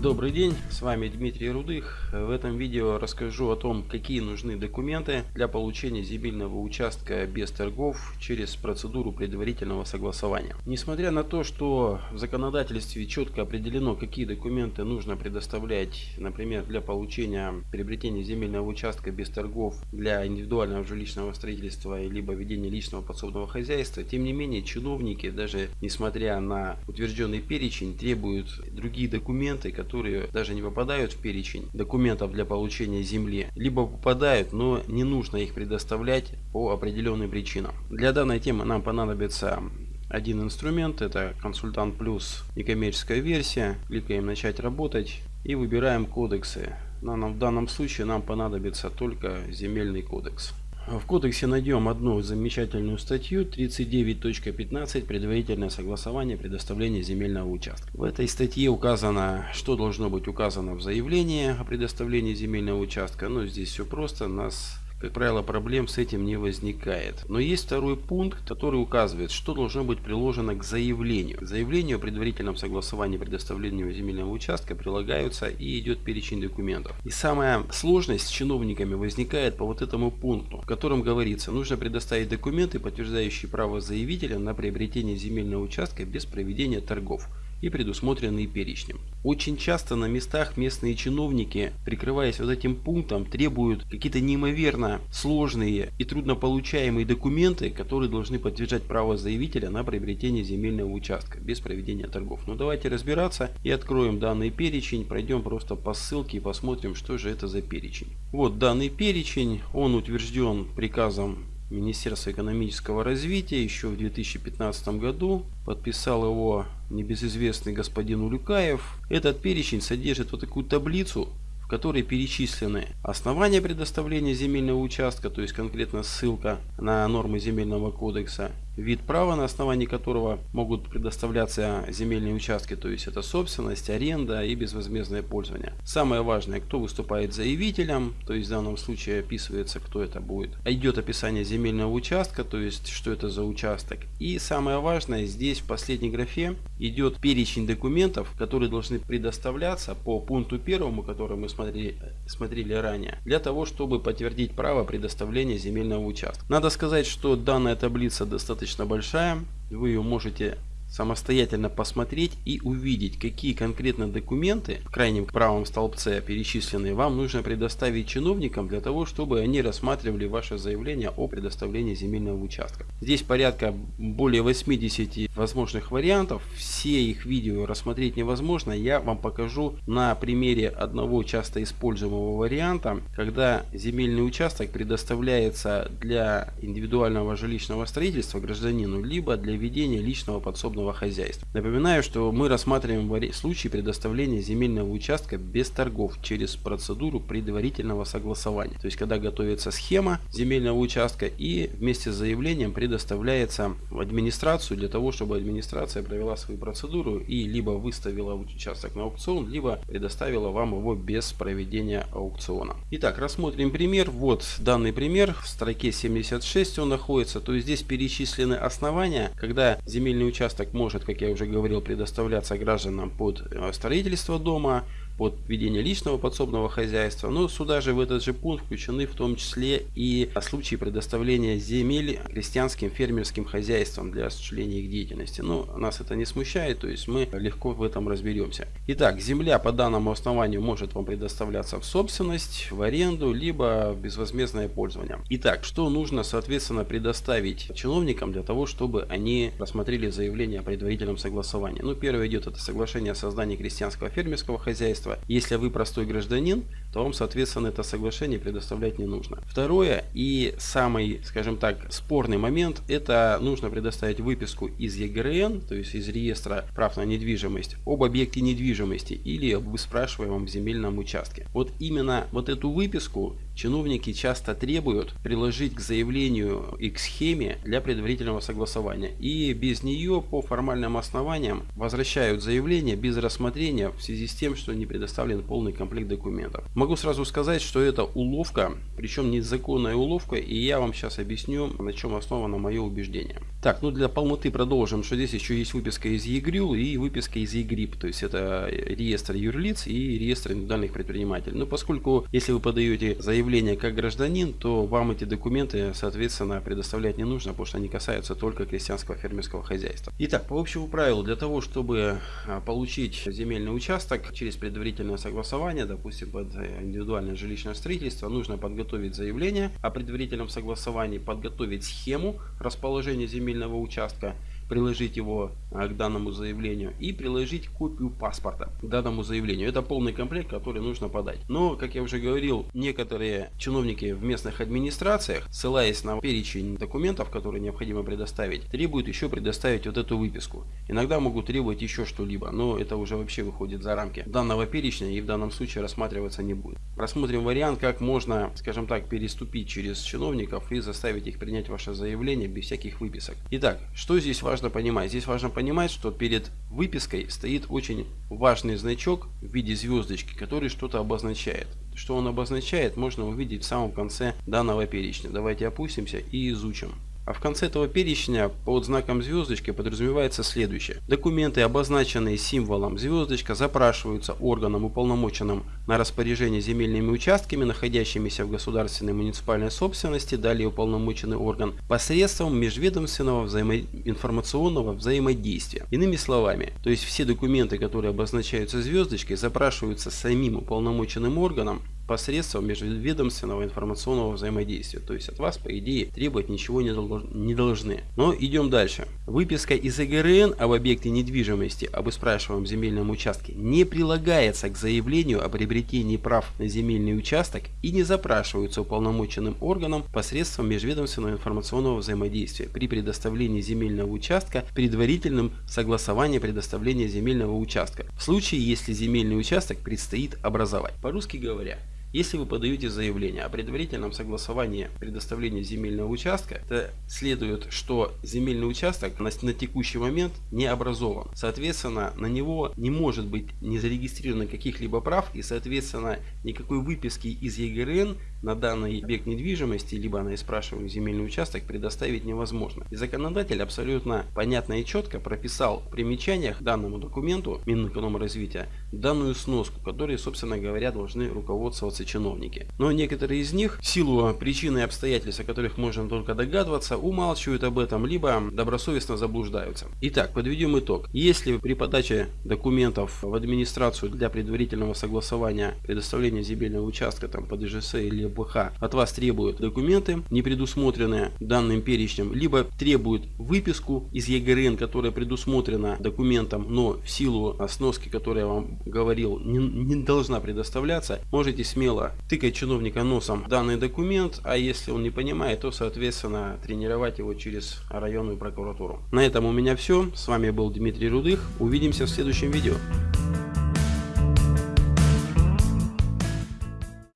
Добрый день, с вами Дмитрий Рудых. В этом видео расскажу о том, какие нужны документы для получения земельного участка без торгов через процедуру предварительного согласования. Несмотря на то, что в законодательстве четко определено, какие документы нужно предоставлять, например, для получения приобретения земельного участка без торгов для индивидуального жилищного строительства либо ведения личного подсобного хозяйства, тем не менее чиновники, даже несмотря на утвержденный перечень, требуют другие документы, которые которые даже не попадают в перечень документов для получения земли, либо попадают, но не нужно их предоставлять по определенным причинам. Для данной темы нам понадобится один инструмент, это консультант плюс некоммерческая версия. Кликаем начать работать и выбираем кодексы. В данном случае нам понадобится только земельный кодекс. В кодексе найдем одну замечательную статью 39.15 предварительное согласование предоставления земельного участка. В этой статье указано, что должно быть указано в заявлении о предоставлении земельного участка. Но здесь все просто. Нас как правило, проблем с этим не возникает. Но есть второй пункт, который указывает, что должно быть приложено к заявлению. К заявлению о предварительном согласовании предоставления земельного участка прилагаются и идет перечень документов. И самая сложность с чиновниками возникает по вот этому пункту, в котором говорится, нужно предоставить документы, подтверждающие право заявителя на приобретение земельного участка без проведения торгов и предусмотренные перечнем. Очень часто на местах местные чиновники, прикрываясь вот этим пунктом, требуют какие-то неимоверно сложные и труднополучаемые документы, которые должны подтверждать право заявителя на приобретение земельного участка без проведения торгов. Но давайте разбираться и откроем данный перечень, пройдем просто по ссылке и посмотрим, что же это за перечень. Вот данный перечень, он утвержден приказом Министерства экономического развития еще в 2015 году. Подписал его небезызвестный господин Улюкаев. Этот перечень содержит вот такую таблицу, в которой перечислены основания предоставления земельного участка, то есть конкретно ссылка на нормы земельного кодекса, вид права, на основании которого могут предоставляться земельные участки, то есть это собственность, аренда и безвозмездное пользование. Самое важное, кто выступает заявителем, то есть в данном случае описывается, кто это будет. Идет описание земельного участка, то есть что это за участок. И самое важное, здесь в последней графе идет перечень документов, которые должны предоставляться по пункту первому, который мы смотрели, смотрели ранее, для того, чтобы подтвердить право предоставления земельного участка. Надо сказать, что данная таблица достаточно достаточно большая. Вы ее можете самостоятельно посмотреть и увидеть, какие конкретно документы в крайнем правом столбце перечисленные вам нужно предоставить чиновникам для того, чтобы они рассматривали ваше заявление о предоставлении земельного участка. Здесь порядка более 80 возможных вариантов. Все их видео рассмотреть невозможно. Я вам покажу на примере одного часто используемого варианта, когда земельный участок предоставляется для индивидуального жилищного строительства гражданину, либо для ведения личного подсобного подсобного хозяйства. Напоминаю, что мы рассматриваем случай предоставления земельного участка без торгов через процедуру предварительного согласования. То есть, когда готовится схема земельного участка и вместе с заявлением предоставляется в администрацию для того, чтобы администрация провела свою процедуру и либо выставила участок на аукцион, либо предоставила вам его без проведения аукциона. Итак, рассмотрим пример. Вот данный пример. В строке 76 он находится. То есть здесь перечислены основания, когда земельный участок может, как я уже говорил, предоставляться гражданам под э, строительство дома, под ведение личного подсобного хозяйства. Но сюда же в этот же пункт включены в том числе и случаи предоставления земель крестьянским фермерским хозяйствам для осуществления их деятельности. Но нас это не смущает, то есть мы легко в этом разберемся. Итак, земля по данному основанию может вам предоставляться в собственность, в аренду, либо в безвозмездное пользование. Итак, что нужно соответственно предоставить чиновникам для того, чтобы они рассмотрели заявление о предварительном согласовании. Ну, первое идет это соглашение о создании крестьянского фермерского хозяйства. Если вы простой гражданин, то вам, соответственно, это соглашение предоставлять не нужно. Второе и самый, скажем так, спорный момент, это нужно предоставить выписку из ЕГРН, то есть из реестра прав на недвижимость, об объекте недвижимости или об спрашиваемом земельном участке. Вот именно вот эту выписку чиновники часто требуют приложить к заявлению и к схеме для предварительного согласования. И без нее по формальным основаниям возвращают заявление без рассмотрения в связи с тем, что не предоставлен полный комплект документов. Могу сразу сказать, что это уловка, причем незаконная уловка, и я вам сейчас объясню, на чем основано мое убеждение. Так, ну для полноты продолжим, что здесь еще есть выписка из ЕГРЮЛ и выписка из ЕГРИП, то есть это реестр юрлиц и реестр индивидуальных предпринимателей. Но поскольку, если вы подаете заявление как гражданин, то вам эти документы, соответственно, предоставлять не нужно, потому что они касаются только крестьянского фермерского хозяйства. Итак, по общему правилу, для того, чтобы а, получить земельный участок через предварительное согласование, допустим, под индивидуальное жилищное строительство, нужно подготовить заявление о предварительном согласовании, подготовить схему расположения земельного участка, приложить его а, к данному заявлению и приложить копию паспорта к данному заявлению. Это полный комплект, который нужно подать. Но, как я уже говорил, некоторые чиновники в местных администрациях, ссылаясь на перечень документов, которые необходимо предоставить, требуют еще предоставить вот эту выписку. Иногда могут требовать еще что-либо, но это уже вообще выходит за рамки данного перечня и в данном случае рассматриваться не будет. Рассмотрим вариант, как можно, скажем так, переступить через чиновников и заставить их принять ваше заявление без всяких выписок. Итак, что здесь важно важно понимать? Здесь важно понимать, что перед выпиской стоит очень важный значок в виде звездочки, который что-то обозначает. Что он обозначает, можно увидеть в самом конце данного перечня. Давайте опустимся и изучим. А в конце этого перечня под знаком звездочки подразумевается следующее. Документы, обозначенные символом звездочка, запрашиваются органом, уполномоченным на распоряжение земельными участками, находящимися в государственной муниципальной собственности, далее уполномоченный орган, посредством межведомственного взаимо... информационного взаимодействия. Иными словами, то есть все документы, которые обозначаются звездочкой, запрашиваются самим уполномоченным органом, посредством межведомственного информационного взаимодействия. То есть от вас, по идее, требовать ничего не должны. Но идем дальше. Выписка из ЭГРН об объекте недвижимости об испрашиваемом земельном участке не прилагается к заявлению о приобретении прав на земельный участок и не запрашиваются уполномоченным органом посредством межведомственного информационного взаимодействия при предоставлении земельного участка предварительным согласованием предоставления земельного участка в случае, если земельный участок предстоит образовать. По-русски говоря, если вы подаете заявление о предварительном согласовании предоставления земельного участка, то следует, что земельный участок на, на текущий момент не образован. Соответственно, на него не может быть не зарегистрировано каких-либо прав и, соответственно, никакой выписки из ЕГРН на данный объект недвижимости, либо на спрашиваемый земельный участок предоставить невозможно. И законодатель абсолютно понятно и четко прописал в примечаниях данному документу Минэкономразвития данную сноску, которой, собственно говоря, должны руководствоваться занимаются чиновники. Но некоторые из них, в силу причин и обстоятельств, о которых можно только догадываться, умалчивают об этом, либо добросовестно заблуждаются. Итак, подведем итог. Если при подаче документов в администрацию для предварительного согласования предоставления земельного участка там, по ДЖС или БХ от вас требуют документы, не предусмотренные данным перечнем, либо требуют выписку из ЕГРН, которая предусмотрена документом, но в силу сноски, которую я вам говорил, не, не должна предоставляться, можете смело смело тыкать чиновника носом данный документ, а если он не понимает, то соответственно тренировать его через районную прокуратуру. На этом у меня все. С вами был Дмитрий Рудых. Увидимся в следующем видео.